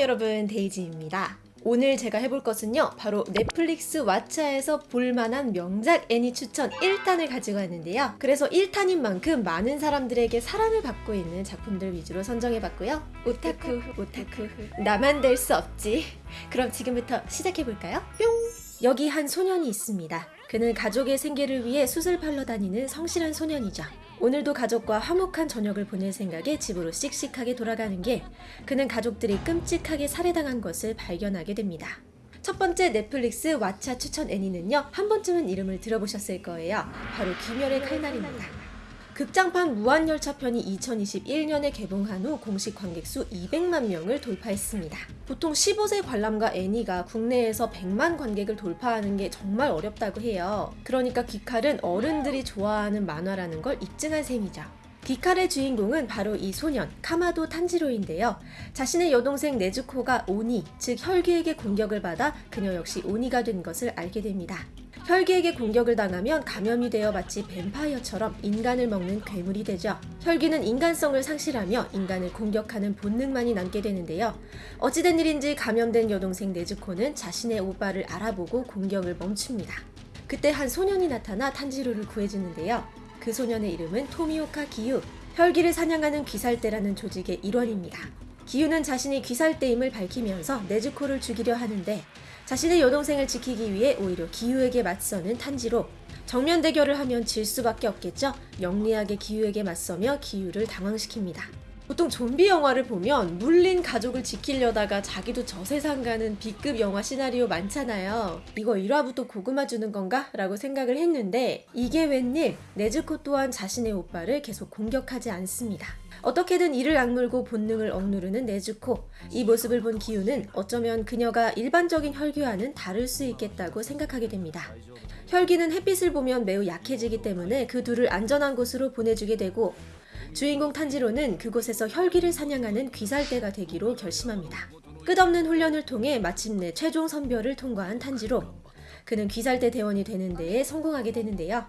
여러분 데이지입니다. 오늘 제가 해볼 것은요 바로 넷플릭스 왓챠에서 볼만한 명작 애니 추천 1탄을 가지고 왔는데요. 그래서 1탄인 만큼 많은 사람들에게 사랑을 받고 있는 작품들 위주로 선정해봤고요. 오타쿠 오타쿠. 나만 될 수 없지. 그럼 지금부터 시작해볼까요? 뿅! 여기 한 소년이 있습니다. 그는 가족의 생계를 위해 수술 팔러 다니는 성실한 소년이죠 오늘도 가족과 화목한 저녁을 보낼 생각에 집으로 씩씩하게 돌아가는 게 그는 가족들이 끔찍하게 살해당한 것을 발견하게 됩니다. 첫 번째 넷플릭스 왓챠 추천 애니는요 한 번쯤은 이름을 들어보셨을 거예요 바로 귀멸의 칼날입니다 극장판 무한열차편이 2021년에 개봉한 후 공식 관객수 200만 명을 돌파했습니다. 보통 15세 관람가 애니가 국내에서 100만 관객을 돌파하는 게 정말 어렵다고 해요. 그러니까 귀칼은 어른들이 좋아하는 만화라는 걸 입증한 셈이죠. 귀칼의 주인공은 바로 이 소년 카마도 탄지로인데요. 자신의 여동생 네즈코가 오니, 즉 혈귀에게 공격을 받아 그녀 역시 오니가 된 것을 알게 됩니다. 혈귀에게 공격을 당하면 감염이 되어 마치 뱀파이어처럼 인간을 먹는 괴물이 되죠. 혈귀는 인간성을 상실하며 인간을 공격하는 본능만이 남게 되는데요. 어찌된 일인지 감염된 여동생 네즈코는 자신의 오빠를 알아보고 공격을 멈춥니다. 그때 한 소년이 나타나 탄지로를 구해주는데요. 그 소년의 이름은 토미오카 기유, 혈귀를 사냥하는 귀살대라는 조직의 일원입니다. 기유는 자신이 귀살대임을 밝히면서 네즈코를 죽이려 하는데 자신의 여동생을 지키기 위해 오히려 기유에게 맞서는 탄지로 정면 대결을 하면 질 수밖에 없겠죠. 영리하게 기유에게 맞서며 기유를 당황시킵니다. 보통 좀비 영화를 보면 물린 가족을 지키려다가 자기도 저 세상 가는 B급 영화 시나리오 많잖아요. 이거 1화부터 고구마 주는 건가? 라고 생각을 했는데 이게 웬일 네즈코 또한 자신의 오빠를 계속 공격하지 않습니다. 어떻게든 이를 악물고 본능을 억누르는 네즈코. 이 모습을 본 기우는 어쩌면 그녀가 일반적인 혈귀와는 다를 수 있겠다고 생각하게 됩니다. 혈귀는 햇빛을 보면 매우 약해지기 때문에 그 둘을 안전한 곳으로 보내주게 되고 주인공 탄지로는 그곳에서 혈기를 사냥하는 귀살대가 되기로 결심합니다. 끝없는 훈련을 통해 마침내 최종 선별을 통과한 탄지로 그는 귀살대 대원이 되는 데에 성공하게 되는데요.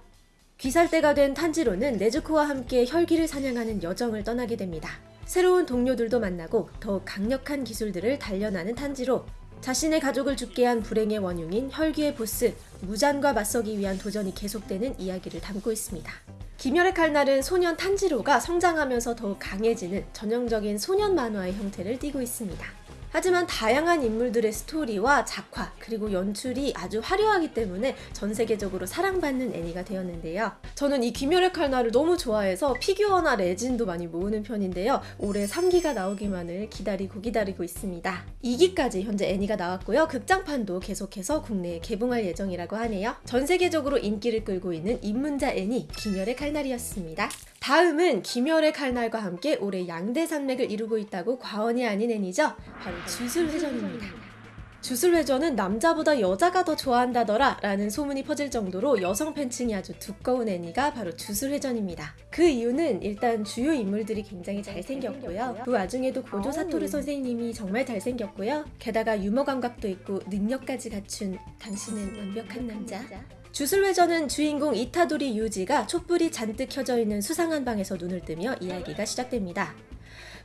귀살대가 된 탄지로는 네즈코와 함께 혈귀를 사냥하는 여정을 떠나게 됩니다. 새로운 동료들도 만나고 더욱 강력한 기술들을 단련하는 탄지로 자신의 가족을 죽게 한 불행의 원흉인 혈귀의 보스 무잔과 맞서기 위한 도전이 계속되는 이야기를 담고 있습니다. 귀멸의 칼날은 소년 탄지로가 성장하면서 더욱 강해지는 전형적인 소년 만화의 형태를 띠고 있습니다. 하지만 다양한 인물들의 스토리와 작화 그리고 연출이 아주 화려하기 때문에 전 세계적으로 사랑받는 애니가 되었는데요. 저는 이 귀멸의 칼날을 너무 좋아해서 피규어나 레진도 많이 모으는 편인데요. 올해 3기가 나오기만을 기다리고 기다리고 있습니다. 2기까지 현재 애니가 나왔고요. 극장판도 계속해서 국내에 개봉할 예정이라고 하네요. 전 세계적으로 인기를 끌고 있는 입문자 애니 귀멸의 칼날이었습니다. 다음은 김열의 칼날과 함께 올해 양대 산맥을 이루고 있다고 과언이 아닌 애니죠. 바로 주술회전입니다. 주술회전은 남자보다 여자가 더 좋아한다더라 라는 소문이 퍼질 정도로 여성 팬층이 아주 두꺼운 애니가 바로 주술회전입니다. 그 이유는 일단 주요 인물들이 굉장히 잘생겼고요. 그 와중에도 고조 사토르 선생님이 정말 잘생겼고요. 게다가 유머 감각도 있고 능력까지 갖춘 당신은 완벽한 남자 주술회전은 주인공 이타도리 유지가 촛불이 잔뜩 켜져 있는 수상한 방에서 눈을 뜨며 이야기가 시작됩니다.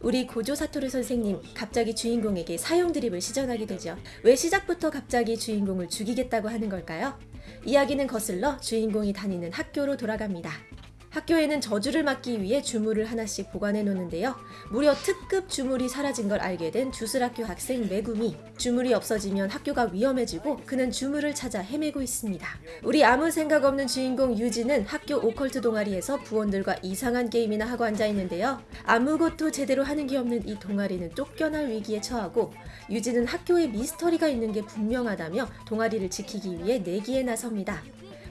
우리 고조 사토르 선생님 갑자기 주인공에게 사형 드립을 시전하게 되죠. 왜 시작부터 갑자기 주인공을 죽이겠다고 하는 걸까요? 이야기는 거슬러 주인공이 다니는 학교로 돌아갑니다. 학교에는 저주를 막기 위해 주물을 하나씩 보관해 놓는데요. 무려 특급 주물이 사라진 걸 알게 된 주술학교 학생 메구미. 주물이 없어지면 학교가 위험해지고 그는 주물을 찾아 헤매고 있습니다. 우리 아무 생각 없는 주인공 유지는 학교 오컬트 동아리에서 부원들과 이상한 게임이나 하고 앉아 있는데요. 아무것도 제대로 하는 게 없는 이 동아리는 쫓겨날 위기에 처하고 유지는 학교에 미스터리가 있는 게 분명하다며 동아리를 지키기 위해 내기에 나섭니다.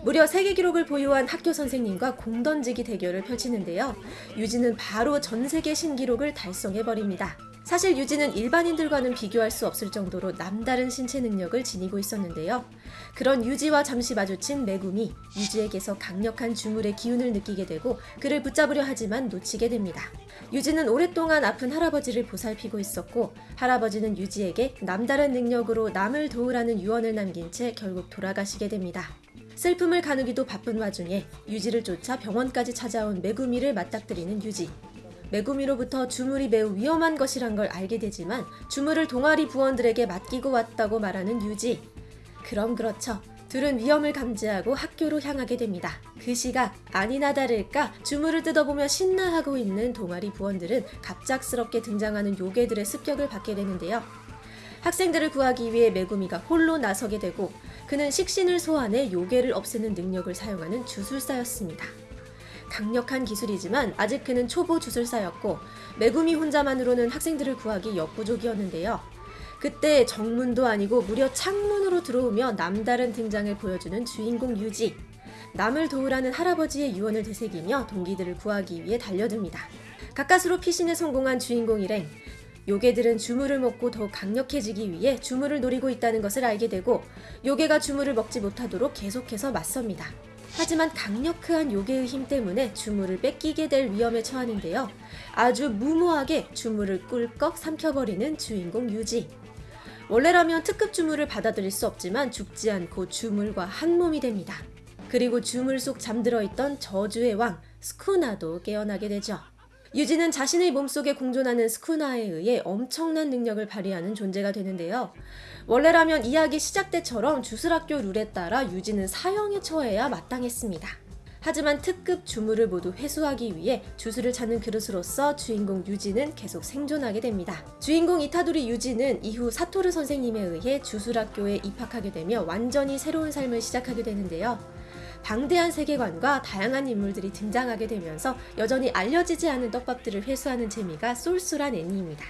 무려 세계 기록을 보유한 학교 선생님과 공 던지기 대결을 펼치는데요. 유진은 바로 전 세계 신기록을 달성해버립니다. 사실 유진은 일반인들과는 비교할 수 없을 정도로 남다른 신체 능력을 지니고 있었는데요. 그런 유지와 잠시 마주친 매구미, 유지에게서 강력한 주물의 기운을 느끼게 되고 그를 붙잡으려 하지만 놓치게 됩니다. 유지는 오랫동안 아픈 할아버지를 보살피고 있었고 할아버지는 유지에게 남다른 능력으로 남을 도우라는 유언을 남긴 채 결국 돌아가시게 됩니다. 슬픔을 가누기도 바쁜 와중에 유지를 쫓아 병원까지 찾아온 메구미를 맞닥뜨리는 유지. 메구미로부터 주물이 매우 위험한 것이란 걸 알게 되지만 주물을 동아리 부원들에게 맡기고 왔다고 말하는 유지. 그럼 그렇죠. 둘은 위험을 감지하고 학교로 향하게 됩니다. 그 시각 아니나 다를까 주물을 뜯어보며 신나하고 있는 동아리 부원들은 갑작스럽게 등장하는 요괴들의 습격을 받게 되는데요. 학생들을 구하기 위해 메구미가 홀로 나서게 되고 그는 식신을 소환해 요괴를 없애는 능력을 사용하는 주술사였습니다. 강력한 기술이지만 아직 그는 초보 주술사였고 메구미 혼자만으로는 학생들을 구하기 역부족이었는데요. 그때 정문도 아니고 무려 창문으로 들어오며 남다른 등장을 보여주는 주인공 유지. 남을 도우라는 할아버지의 유언을 되새기며 동기들을 구하기 위해 달려듭니다. 가까스로 피신에 성공한 주인공 일행. 요괴들은 주물을 먹고 더욱 강력해지기 위해 주물을 노리고 있다는 것을 알게 되고 요괴가 주물을 먹지 못하도록 계속해서 맞섭니다. 하지만 강력한 요괴의 힘 때문에 주물을 뺏기게 될 위험에 처하는데요. 아주 무모하게 주물을 꿀꺽 삼켜버리는 주인공 유지. 원래라면 특급 주물을 받아들일 수 없지만 죽지 않고 주물과 한 몸이 됩니다. 그리고 주물 속 잠들어 있던 저주의 왕 스쿠나도 깨어나게 되죠. 유지는 자신의 몸속에 공존하는 스쿠나에 의해 엄청난 능력을 발휘하는 존재가 되는데요. 원래라면 이야기 시작 때처럼 주술학교 룰에 따라 유지는 사형에 처해야 마땅했습니다. 하지만 특급 주물을 모두 회수하기 위해 주술을 찾는 그릇으로서 주인공 유지는 계속 생존하게 됩니다. 주인공 이타도리 유지는 이후 사토르 선생님에 의해 주술학교에 입학하게 되며 완전히 새로운 삶을 시작하게 되는데요. 방대한 세계관과 다양한 인물들이 등장하게 되면서 여전히 알려지지 않은 떡밥들을 회수하는 재미가 쏠쏠한 애니입니다.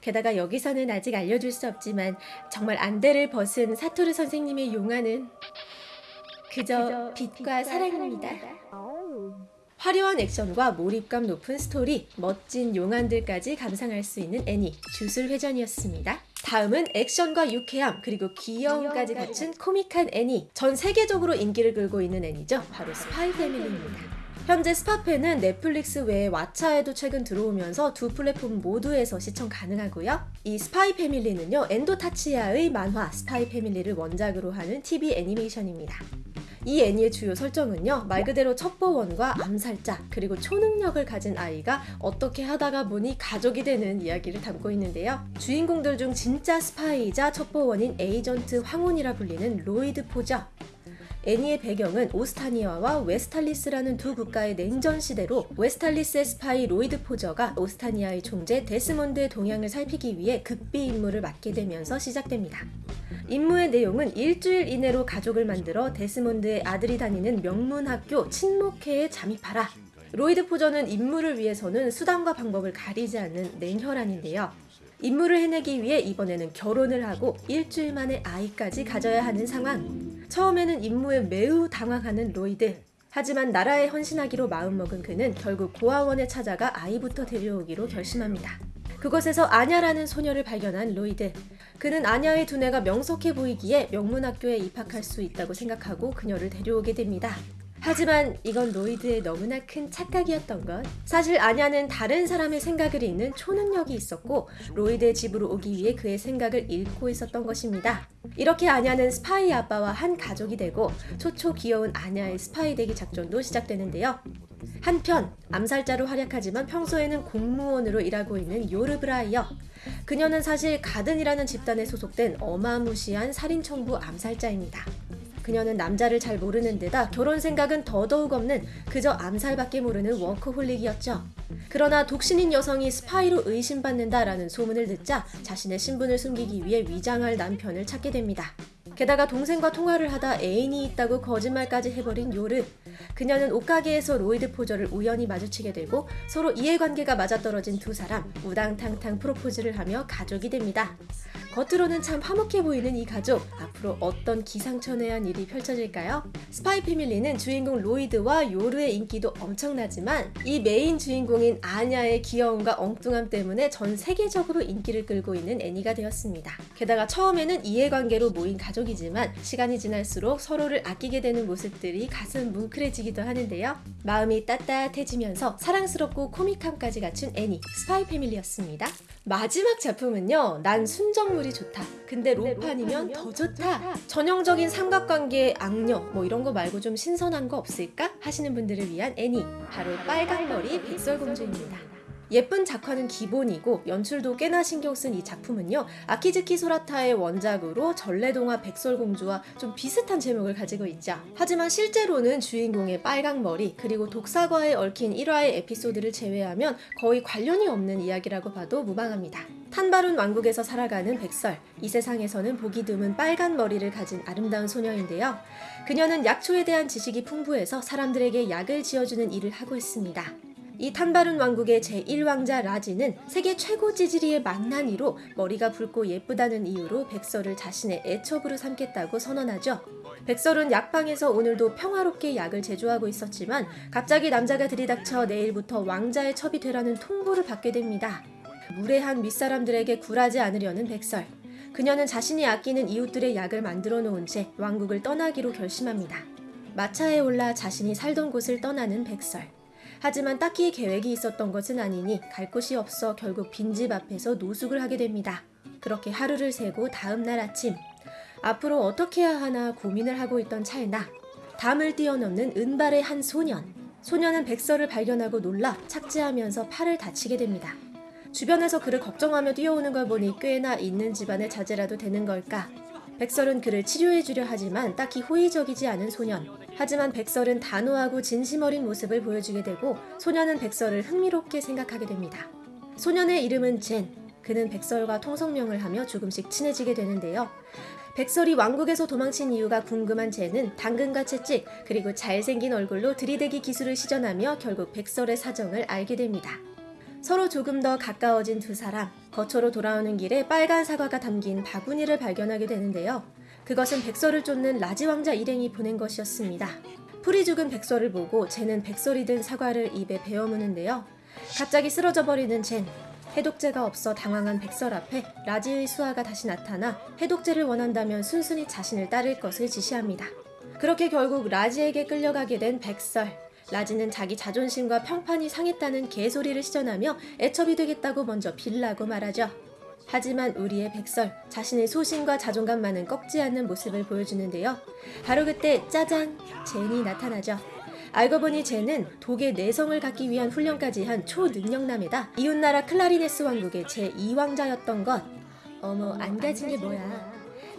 게다가 여기서는 아직 알려줄 수 없지만 정말 안대를 벗은 사토르 선생님의 용화는 그저 빛과 사랑입니다. 화려한 액션과 몰입감 높은 스토리, 멋진 용안들까지 감상할 수 있는 애니 주술회전이었습니다. 다음은 액션과 유쾌함 그리고 귀여움까지 갖춘 코믹한 애니 전 세계적으로 인기를 끌고 있는 애니죠. 바로 스파이 패밀리입니다. 현재 스파페는 넷플릭스 외에 왓챠에도 최근 들어오면서 두 플랫폼 모두에서 시청 가능하고요. 이 스파이 패밀리는요, 엔도 타츠야의 만화 스파이 패밀리를 원작으로 하는 TV 애니메이션입니다. 이 애니의 주요 설정은요 말 그대로 첩보원과 암살자 그리고 초능력을 가진 아이가 어떻게 하다가 보니 가족이 되는 이야기를 담고 있는데요. 주인공들 중 진짜 스파이이자 첩보원인 에이전트 황혼이라 불리는 로이드 포저 애니의 배경은 오스타니아와 웨스탈리스라는 두 국가의 냉전 시대로 웨스탈리스의 스파이 로이드 포저가 오스타니아의 총재 데스몬드의 동향을 살피기 위해 극비 임무를 맡게 되면서 시작됩니다. 임무의 내용은 일주일 이내로 가족을 만들어 데스몬드의 아들이 다니는 명문학교 친목회에 잠입하라. 로이드 포저는 임무를 위해서는 수단과 방법을 가리지 않는 냉혈한인데요. 임무를 해내기 위해 이번에는 결혼을 하고 일주일 만에 아이까지 가져야 하는 상황. 처음에는 임무에 매우 당황하는 로이드. 하지만 나라에 헌신하기로 마음먹은 그는 결국 고아원에 찾아가 아이부터 데려오기로 결심합니다. 그곳에서 아냐라는 소녀를 발견한 로이드. 그는 아냐의 두뇌가 명석해 보이기에 명문학교에 입학할 수 있다고 생각하고 그녀를 데려오게 됩니다. 하지만 이건 로이드의 너무나 큰 착각이었던 것. 사실 아냐는 다른 사람의 생각을 읽는 초능력이 있었고 로이드의 집으로 오기 위해 그의 생각을 읽고 있었던 것입니다. 이렇게 아냐는 스파이 아빠와 한 가족이 되고 초초 귀여운 아냐의 스파이 되기 작전도 시작되는데요. 한편 암살자로 활약하지만 평소에는 공무원으로 일하고 있는 요르브라이어. 그녀는 사실 가든이라는 집단에 소속된 어마무시한 살인청부 암살자입니다. 그녀는 남자를 잘 모르는 데다 결혼 생각은 더더욱 없는 그저 암살밖에 모르는 워커홀릭이었죠. 그러나 독신인 여성이 스파이로 의심받는다라는 소문을 듣자 자신의 신분을 숨기기 위해 위장할 남편을 찾게 됩니다. 게다가 동생과 통화를 하다 애인이 있다고 거짓말까지 해버린 요르. 그녀는 옷가게에서 로이드 포저를 우연히 마주치게 되고 서로 이해관계가 맞아떨어진 두 사람 우당탕탕 프로포즈를 하며 가족이 됩니다. 겉으로는 참 화목해 보이는 이 가족 앞으로 어떤 기상천외한 일이 펼쳐질까요? 스파이 패밀리는 주인공 로이드와 요르의 인기도 엄청나지만 이 메인 주인공인 아냐의 귀여움과 엉뚱함 때문에 전 세계적으로 인기를 끌고 있는 애니가 되었습니다. 게다가 처음에는 이해관계로 모인 가족이지만 시간이 지날수록 서로를 아끼게 되는 모습들이 가슴 뭉클해지기도 하는데요. 마음이 따뜻해지면서 사랑스럽고 코믹함까지 갖춘 애니 스파이 패밀리였습니다. 마지막 작품은요. 난 순정물이 좋다. 근데 로판이면 더 좋다. 전형적인 삼각관계의 악녀 뭐 이런 거 말고 좀 신선한 거 없을까 하시는 분들을 위한 애니 바로 빨간머리 백설공주입니다. 예쁜 작화는 기본이고 연출도 꽤나 신경 쓴 이 작품은요 아키즈키 소라타의 원작으로 전래동화 백설공주와 좀 비슷한 제목을 가지고 있죠. 하지만 실제로는 주인공의 빨강 머리 그리고 독사과에 얽힌 1화의 에피소드를 제외하면 거의 관련이 없는 이야기라고 봐도 무방합니다. 탄바룬 왕국에서 살아가는 백설, 이 세상에서는 보기 드문 빨간 머리를 가진 아름다운 소녀인데요. 그녀는 약초에 대한 지식이 풍부해서 사람들에게 약을 지어주는 일을 하고 있습니다. 이 탄바룬 왕국의 제1왕자 라지는 세계 최고 찌질이의 망나니로 머리가 붉고 예쁘다는 이유로 백설을 자신의 애첩으로 삼겠다고 선언하죠. 백설은 약방에서 오늘도 평화롭게 약을 제조하고 있었지만 갑자기 남자가 들이닥쳐 내일부터 왕자의 첩이 되라는 통보를 받게 됩니다. 무례한 윗사람들에게 굴하지 않으려는 백설. 그녀는 자신이 아끼는 이웃들의 약을 만들어 놓은 채 왕국을 떠나기로 결심합니다. 마차에 올라 자신이 살던 곳을 떠나는 백설. 하지만 딱히 계획이 있었던 것은 아니니 갈 곳이 없어 결국 빈집 앞에서 노숙을 하게 됩니다. 그렇게 하루를 새고 다음 날 아침 앞으로 어떻게 해야 하나 고민을 하고 있던 찰나 담을 뛰어넘는 은발의 한 소년 소년은 백설을 발견하고 놀라 착지하면서 팔을 다치게 됩니다. 주변에서 그를 걱정하며 뛰어오는 걸 보니 꽤나 있는 집안의 자제라도 되는 걸까 백설은 그를 치료해주려 하지만 딱히 호의적이지 않은 소년. 하지만 백설은 단호하고 진심 어린 모습을 보여주게 되고 소년은 백설을 흥미롭게 생각하게 됩니다. 소년의 이름은 젠. 그는 백설과 통성명을 하며 조금씩 친해지게 되는데요. 백설이 왕국에서 도망친 이유가 궁금한 젠은 당근과 채찍 그리고 잘생긴 얼굴로 들이대기 기술을 시전하며 결국 백설의 사정을 알게 됩니다. 서로 조금 더 가까워진 두 사람, 거처로 돌아오는 길에 빨간 사과가 담긴 바구니를 발견하게 되는데요. 그것은 백설을 쫓는 라지 왕자 일행이 보낸 것이었습니다. 풀이 죽은 백설을 보고 젠은 백설이 든 사과를 입에 베어 무는데요. 갑자기 쓰러져 버리는 젠. 해독제가 없어 당황한 백설 앞에 라지의 수하가 다시 나타나 해독제를 원한다면 순순히 자신을 따를 것을 지시합니다. 그렇게 결국 라지에게 끌려가게 된 백설. 라지는 자기 자존심과 평판이 상했다는 개소리를 시전하며 애첩이 되겠다고 먼저 빌라고 말하죠. 하지만 우리의 백설, 자신의 소신과 자존감만은 꺾지 않는 모습을 보여주는데요. 바로 그때 짜잔! 젠이 나타나죠. 알고 보니 젠은 독의 내성을 갖기 위한 훈련까지 한 초능력남에다 이웃나라 클라리네스 왕국의 제2왕자였던 것. 어머, 안 가진 게 뭐야.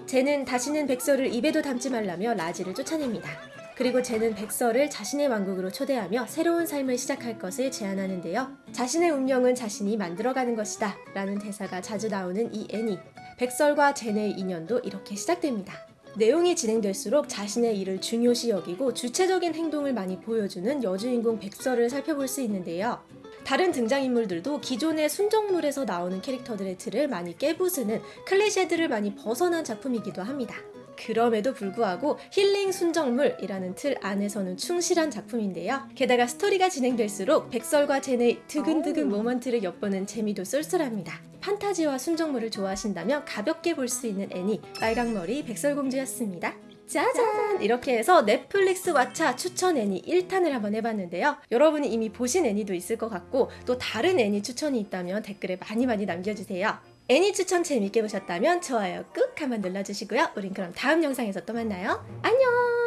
젠은 다시는 백설을 입에도 담지 말라며 라지를 쫓아냅니다. 그리고 젠은 백설을 자신의 왕국으로 초대하며 새로운 삶을 시작할 것을 제안하는데요. 자신의 운명은 자신이 만들어가는 것이다 라는 대사가 자주 나오는 이 애니. 백설과 젠의 인연도 이렇게 시작됩니다. 내용이 진행될수록 자신의 일을 중요시 여기고 주체적인 행동을 많이 보여주는 여주인공 백설을 살펴볼 수 있는데요. 다른 등장인물들도 기존의 순정물에서 나오는 캐릭터들의 틀을 많이 깨부수는 클리셰들을 많이 벗어난 작품이기도 합니다. 그럼에도 불구하고 힐링 순정물이라는 틀 안에서는 충실한 작품인데요. 게다가 스토리가 진행될수록 백설과 젠의 두근두근 moment를 엿보는 재미도 쏠쏠합니다. 판타지와 순정물을 좋아하신다면 가볍게 볼 수 있는 애니 빨강머리 백설공주였습니다. 짜잔! 이렇게 해서 넷플릭스 왓챠 추천 애니 1탄을 한번 해봤는데요. 여러분이 이미 보신 애니도 있을 것 같고 또 다른 애니 추천이 있다면 댓글에 많이 많이 남겨주세요. 애니 추천 재밌게 보셨다면 좋아요 꾹 한번 눌러주시고요. 우린 그럼 다음 영상에서 또 만나요. 안녕!